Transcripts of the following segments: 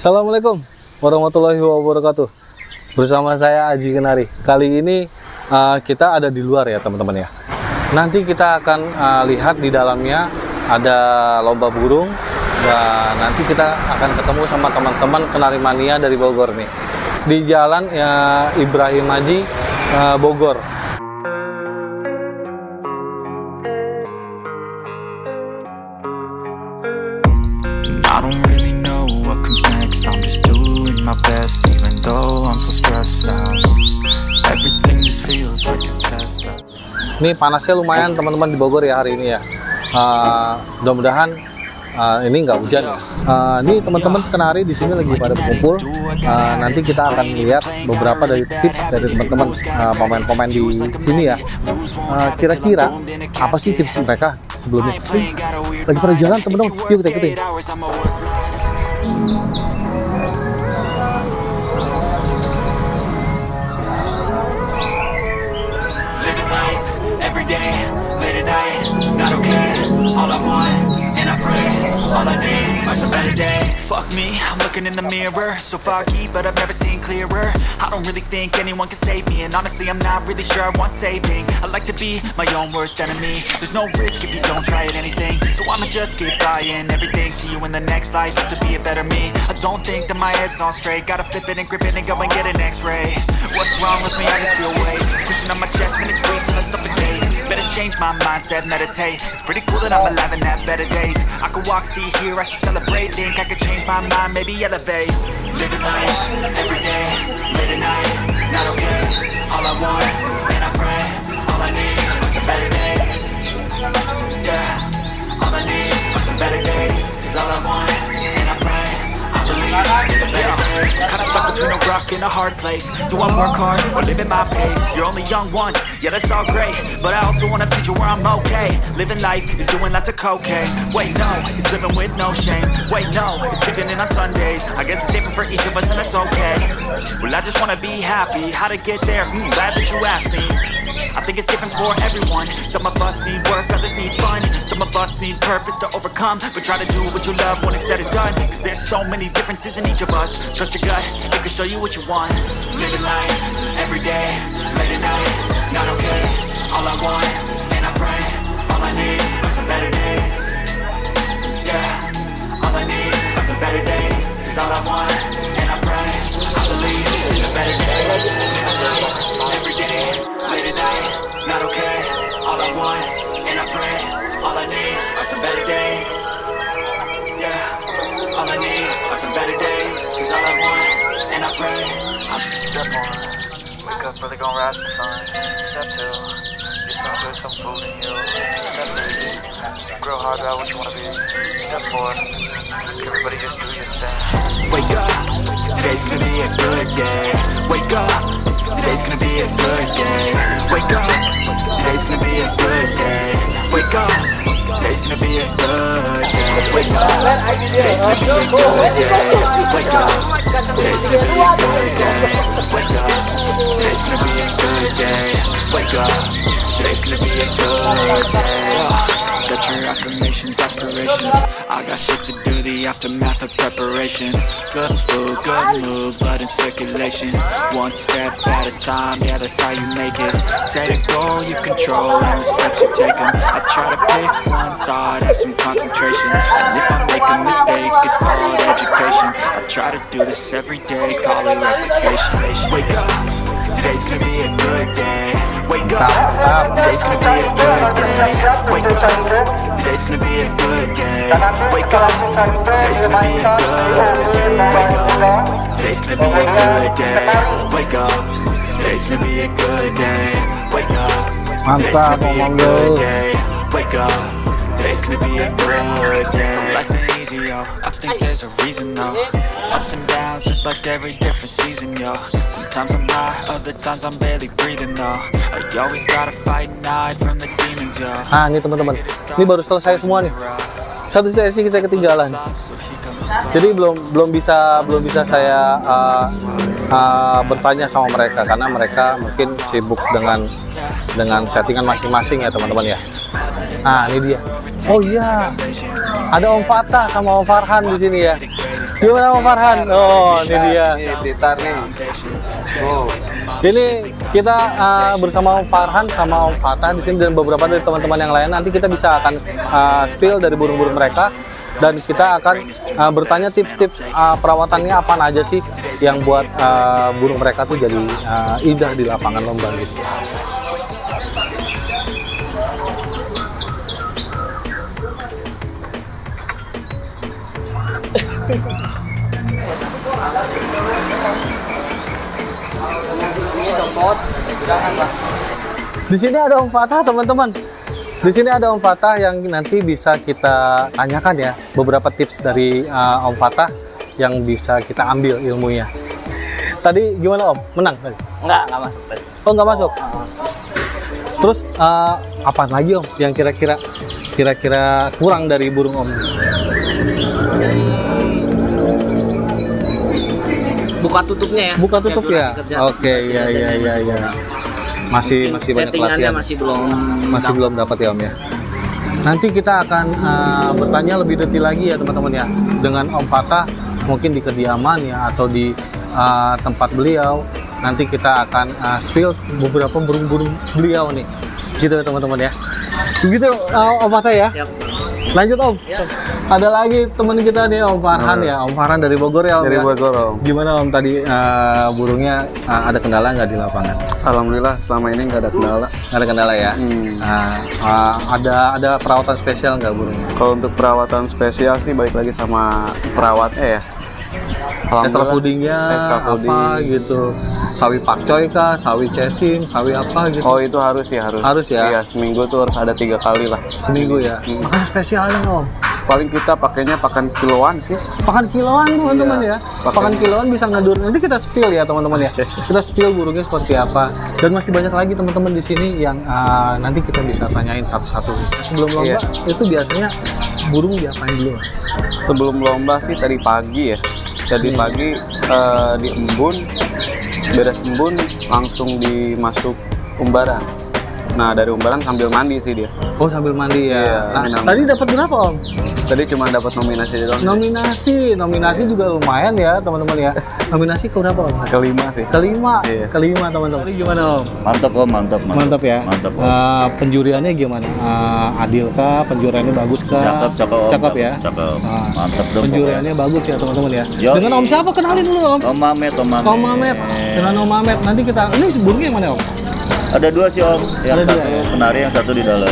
Assalamualaikum warahmatullahi wabarakatuh. Bersama saya Aji Kenari. Kali ini uh, kita ada di luar ya teman-teman ya. Nanti kita akan uh, lihat di dalamnya ada lomba burung dan nanti kita akan ketemu sama teman-teman kenari mania dari Bogor nih di jalan ya Ibrahim Haji uh, Bogor. My best even though I'm so stressed out Everything just feels like a test Ini panasnya lumayan teman-teman di Bogor ya hari ini ya. Uh, mudah-mudahan uh, ini nggak hujan. Uh, ini teman-teman kenari di sini lagi pada berkumpul. Uh, nanti kita akan lihat beberapa dari tips dari teman-teman uh, pemain-pemain di sini ya. Uh, Kira-kira apa sih tips mereka sebelumnya? Lagi pada jalan teman-teman. Yuk kita ikutin. All I want, and I pray, all I need are some better days. Fuck me, I'm looking in the mirror, so foggy, but I've never seen clearer. I don't really think anyone can save me, and honestly, I'm not really sure I want saving. I like to be my own worst enemy. There's no risk if you don't try at anything, so I'ma just keep buying everything. See you in the next life, have to be a better me. I don't think that my head's on straight, gotta flip it and grip it and go and get an X-ray. What's wrong with me? I just feel weight pushing on my chest change my mindset, meditate. It's pretty cool that I'm alive and have better days. I could walk, see, hear, I should celebrate. Think I could change my mind, maybe elevate. Living life every day, late at night, not okay. All I want, and I pray, all I need are some better days. Yeah, all I need are some better days. Cause all I want, and I pray, I believe days. Kinda stuck between a rock and a hard place. Do I work hard or live at my pace? You're only young once, yeah, that's all great. But I also want a future where I'm okay. Living life is doing lots of cocaine. Wait, no, it's living with no shame. Wait, no, it's sleeping in on Sundays. I guess it's different for each of us, and that's okay. Well, I just wanna be happy. How to get there? Hmm, glad that you asked me. I think it's different for everyone. Some of us need work, others need fun. Of us need purpose to overcome. But try to do what you love when it's said and done. Cause there's so many differences in each of us. Trust your gut, it can show you what you want. Living life every day, late at night, not okay. All I want, and I pray, all I need are some better days. Yeah, wake up gon' rise to. Step two, get some good, some food in you. Step three, grow hard about what you wanna be. Step four, everybody just do your thing. Wake up, today's gonna be a good day. Wake up, today's gonna be a good day. Wake up, today's gonna be a good day. Wake up, today's gonna be a good day. Wake up, today's gonna be a good day. Wake up, today's gonna be a good day. Wake up, today's gonna be a good day. Wake up, today's gonna be a good day. Set your affirmations, aspirations. I got shit to do, the aftermath of preparation. Good food, good mood, blood in circulation. One step at a time, yeah, that's how you make it. Set a goal you control and the steps you take 'em. I try to pick one thought, have some concentration. And if I make a mistake, it's called education. I try to do this every day, call it replication. Wake up, today's gonna be a good day. Wake up, today's gonna be a good day. Wake up, today's gonna be a good day. Wake up, today's gonna be a good day. Wake up, today's gonna be a good day. Wake up, today's gonna be a good day. Wake up, today's gonna be a good day. Wake up, today's gonna be a good day. So life ain't easy, yo. I think there's a reason, though. Ups and downs, just like every different season, yo. Sometimes I'm high, other times I'm barely breathing, though. I always gotta fight and hide from the demons, yo. Nah, ini teman-teman. Ini baru selesai semua nih. Satu sesi saya ketinggalan. Jadi belum belum bisa belum bisa saya uh, uh, bertanya sama mereka karena mereka mungkin sibuk dengan dengan settingan masing-masing ya teman-teman ya. Nah ini dia. Oh iya, ada Om Fatah sama Om Farhan di sini ya. Gimana Om Farhan? Oh, ini dia. Blitar nih. Oh, Ini kita uh, bersama Om Farhan sama Om Fatah di sini dan beberapa dari teman-teman yang lain. Nanti kita bisa akan uh, spill dari burung-burung mereka dan kita akan uh, bertanya tips-tips uh, perawatannya apa aja sih yang buat uh, burung mereka tuh jadi uh, indah di lapangan lomba gitu. Di sini ada Om Fatah, teman-teman. Di sini ada Om Fatah yang nanti bisa kita tanyakan ya beberapa tips dari uh, Om Fatah yang bisa kita ambil ilmunya. Tadi gimana Om? Menang tadi? enggak, enggak masuk tadi. Oh nggak masuk. Terus uh, apa lagi Om yang kira-kira kira-kira kurang dari burung Om? Buka tutupnya ya. Buka tutup ya? Oke, iya iya iya iya. Masih masih banyak latihan. masih belum masih belum dapat ya Om ya. Nanti kita akan uh, bertanya lebih detail lagi ya teman-teman ya dengan Om Fatah mungkin di kediaman ya atau di uh, tempat beliau. Nanti kita akan uh, spill beberapa burung-burung beliau nih, gitu ya teman-teman ya. Begitu uh, Om Fatah ya. Siap. Lanjut Om. Ada lagi teman kita nih Om Farhan ya, Om Farhan dari Bogor ya Om. dari ya? Bogor Om. Gimana Om tadi uh, burungnya uh, ada kendala nggak di lapangan? Alhamdulillah selama ini nggak ada kendala. Nggak ada kendala ya. Hmm. Nah, uh, ada ada perawatan spesial nggak burungnya? Kalau untuk perawatan spesial sih balik lagi sama perawatnya ya. Extra pudingnya Extra apa pudding. gitu? Sawi pakcoy kah? Sawi cesing? Sawi apa gitu? Oh itu harus ya harus. Harus ya? Iya seminggu tuh harus ada tiga kali lah. Seminggu ya. Hmm. Makan spesialnya nggak, Om? Paling kita pakainya pakan kiloan sih. Pakan kiloan teman-teman Iya, ya. pakan- Pakan kiloan bisa ngadur. Nanti kita spill ya teman-teman ya. Kita spill burungnya seperti apa. Dan masih banyak lagi teman-teman di sini yang uh, nanti kita bisa tanyain satu-satu. Sebelum lomba Iya. itu biasanya burung diapain dulu? Sebelum lomba sih tadi pagi ya. Tadi Hmm. pagi eh, di embun, beres embun langsung dimasuk umbaran. Nah dari umbaran sambil mandi sih dia. Oh sambil mandi ya. Iya, Nah, tadi dapat berapa Om? Tadi cuma dapat nominasi doang. Nominasi, nominasi juga lumayan ya teman-teman ya. Nominasi ke berapa Om? Kelima sih. Kelima, Iya. kelima teman-teman. Tadi gimana Om? Mantap om, mantap, mantap. Mantap ya. Mantap om. Eh, penjuriannya gimana? Eh, adil kah? Penjuriannya bagus kah? cakep, cakep om. Cakep ya. Cakep. Ah, Mantap dong. Penjuriannya bagus ya teman-teman ya. Yo. Dengan Om siapa? Kenalin dulu Om. Om Mamet, Om Mamet. Om Mamet. Dengan Om Mamet. Nanti kita ini burungnya yang mana Om? Ada dua sih om. Yang Ada dua, satu ya? penari, yang satu di dalam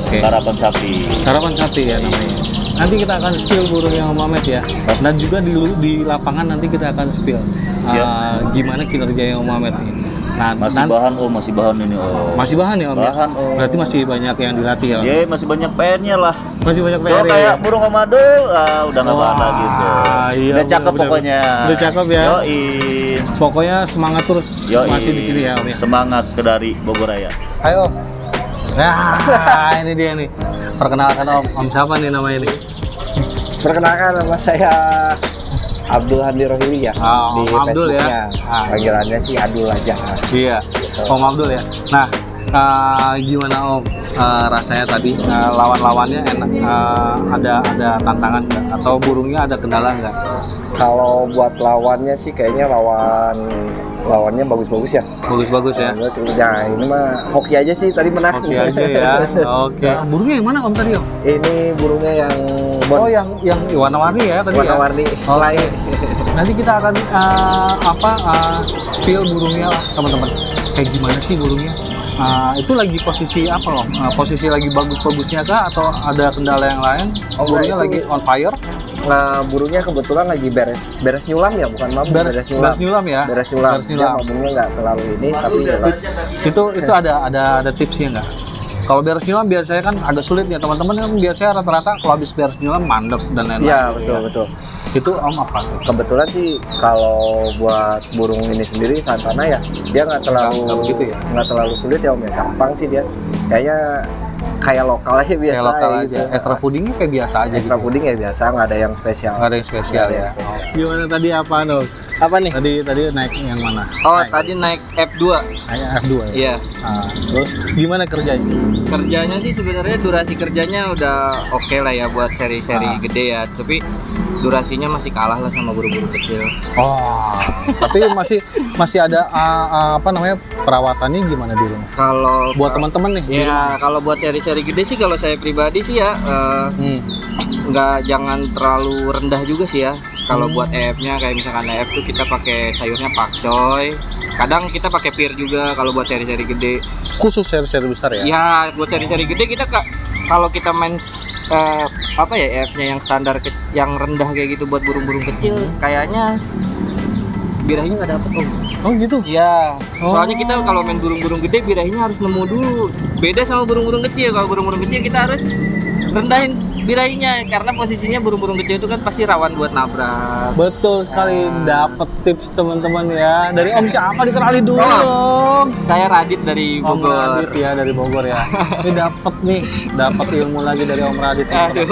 Oke. karapan sapi. Harapan sapi ya namanya. Nanti kita akan spill burung yang Om Mamet ya. Dan juga di di lapangan nanti kita akan spill. Siap. eh, gimana kinerja yang Om Mamet ini. Nah, Masih nanti- bahan om, masih bahan ini om. masih bahan ya Om ya? Bahan, Om. Berarti masih banyak yang dilatih ya Om? Ya masih banyak PR-nya lah. Masih banyak PR ya? kayak burung omadul, ah, udah nggak bahan lagi tuh. iya, udah cakep bener-bener. pokoknya. Udah cakep ya? Yoi. Pokoknya semangat terus Yoi. masih di sini ya Om ya. Semangat ke dari Bogor Raya. Ayo. Nah, ini dia nih. Perkenalkan Om. Om siapa nih namanya nih? Perkenalkan nama saya Abdul Handi Rohili ya Ah, di Om Abdul ya. Ah. Panggilannya sih Adul aja. Iya. Om Abdul ya. Nah, eh, gimana Om eh, rasanya tadi eh, lawan-lawannya enak eh, ada ada tantangan nggak atau burungnya ada kendala nggak? Kalau buat lawannya sih kayaknya lawan lawannya bagus-bagus ya. Bagus-bagus ya. Nah, Nah, ini mah hoki aja sih tadi menang. Oke aja ya. Oke. Burungnya yang mana Om tadi Om? Ini burungnya yang Oh yang yang warna-warni ya tadi ya. warna-warni Oke. lain. Nanti kita akan eh, apa eh, spill burungnya lah, teman-teman. Kayak gimana sih burungnya? Eh, itu lagi posisi apa om? Eh, posisi lagi bagus-bagusnya kah atau ada kendala yang lain? Oh, burungnya lagi itu- on fire? Nah, burungnya kebetulan lagi beres beres nyulam ya, bukan mabuk, Beres, beres, nyulam. beres nyulam ya? Beres nyulam. Beres Dia nyulam. mabungnya nggak terlalu ini, tapi nyulam. Itu itu ada ada ada tipsnya nggak? Kalau beres nyulam biasanya kan agak sulit ya teman-teman kan biasanya rata-rata kalau habis beres nyulam mandek dan lain-lain. Iya, gitu betul, ya. betul. Itu om apa? Kebetulan sih kalau buat burung ini sendiri santana ya, dia nggak terlalu Nggak begitu ya? nggak terlalu sulit ya om ya, gampang sih dia. Kayaknya kayak lokal aja biasa Kayak lokal aja. gitu. Extra puddingnya kayak biasa aja Extra gitu. puding ya biasa, nggak ada yang spesial. Nggak ada yang spesial ada ya. yang spesial. Gimana tadi apa dong? Apa nih? Tadi tadi naik yang mana? Oh, Naik. tadi naik F2. Naik F2 ya? Iya. Ah, terus gimana kerjanya? Kerjanya sih sebenarnya durasi kerjanya udah oke lah ya buat seri-seri Ah. gede ya. Tapi durasinya masih kalah lah sama burung-burung kecil. Oh, tapi masih masih ada ah, ah, apa namanya perawatannya gimana di rumah? Kalau Buat teman-teman nih. ya kalau buat seri-seri gede sih kalau saya pribadi sih ya eh, Hmm. nggak jangan terlalu rendah juga sih ya. Kalau Hmm. buat EF-nya kayak misalkan EF tuh kita pakai sayurnya pakcoy. Kadang kita pakai pir juga kalau buat seri-seri gede. Khusus seri-seri besar ya? Ya, buat seri-seri gede kita kak kalau kita main eh, apa ya EF-nya yang standar ke- yang rendah kayak gitu buat burung-burung kecil kayaknya birahinya nggak dapet om. Oh gitu. Iya, Oh. soalnya kita kalau main burung-burung gede birahinya harus nemu dulu. Beda sama burung-burung kecil. Kalau burung-burung kecil kita harus rendahin birahinya karena posisinya burung-burung kecil itu kan pasti rawan buat nabrak. Betul sekali. Dapat tips teman-teman ya. Dari Om siapa dikenali dulu Oh. dong. Saya Radit dari Om Bogor. Radit ya dari Bogor ya. Ini dapat nih, dapat ilmu lagi dari Om Radit. Aduh.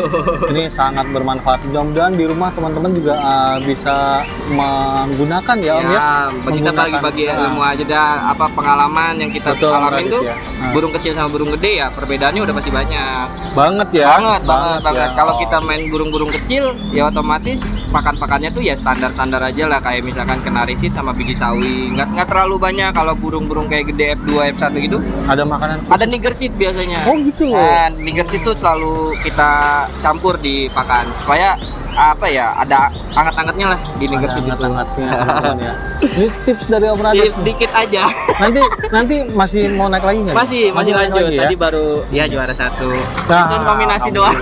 Ini sangat bermanfaat. Mudah-mudahan di rumah teman-teman juga uh, bisa menggunakan ya Om ya. Ya, bagi kita bagi-bagi ah. ilmu aja dah apa pengalaman yang kita Betul, alamin Radit, tuh ya. Ah. burung kecil sama burung gede ya perbedaannya udah pasti banyak. Banget ya. banget banget banget. Ya. Kalau kita main burung-burung kecil ya otomatis pakan-pakannya tuh ya standar-standar aja lah kayak misalkan kenarisit sama biji sawi. Nggak nggak terlalu banyak kalau burung-burung kayak gede F2 F1 gitu. ada makanan Ada nigersit biasanya. Oh gitu. Nah, nigersit tuh selalu kita campur di pakan supaya apa ya ada anget-angetnya lah di nigersit itu. hangat-hangatnya teman-teman ya. Ini tips dari Om Radit. Iya, sedikit aja. Nanti nanti masih mau naik lagi nggak? masih masih naik lanjut. lagi ya? Tadi baru ya juara satu. Nah, Itu nominasi doang.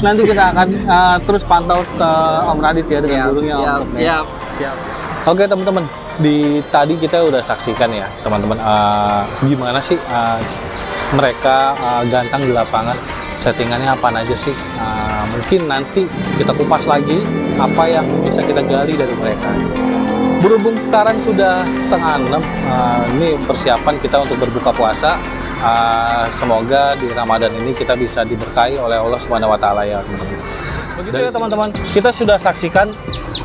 Nanti kita akan uh, terus pantau ke Om Radit ya dengan burungnya siap, Om, ya. siap. Siap. Oke teman-teman, di tadi kita udah saksikan ya teman-teman uh, gimana sih uh, mereka uh, gantang di lapangan settingannya apa aja sih Uh, mungkin nanti kita kupas lagi apa yang bisa kita gali dari mereka berhubung sekarang sudah setengah enam uh, ini persiapan kita untuk berbuka puasa Uh, semoga di Ramadan ini kita bisa diberkahi oleh Allah Subhanahu wa taala ya teman-teman. Begitu ya teman-teman, kita sudah saksikan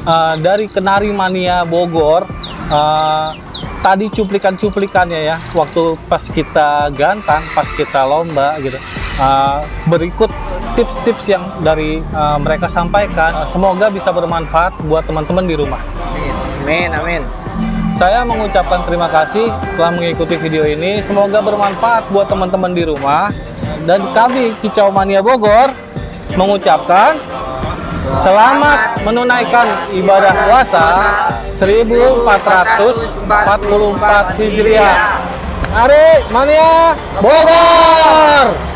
uh, dari Kenari Mania Bogor uh, tadi cuplikan-cuplikannya ya waktu pas kita gantang, pas kita lomba gitu. Uh, berikut tips-tips yang dari uh, mereka sampaikan, Uh, semoga bisa bermanfaat buat teman-teman di rumah. Amin, amin. Saya mengucapkan terima kasih telah mengikuti video ini. Semoga bermanfaat buat teman-teman di rumah. Dan kami Kicau Mania Bogor mengucapkan selamat menunaikan ibadah puasa 1444 Hijriah. Mari Mania Bogor!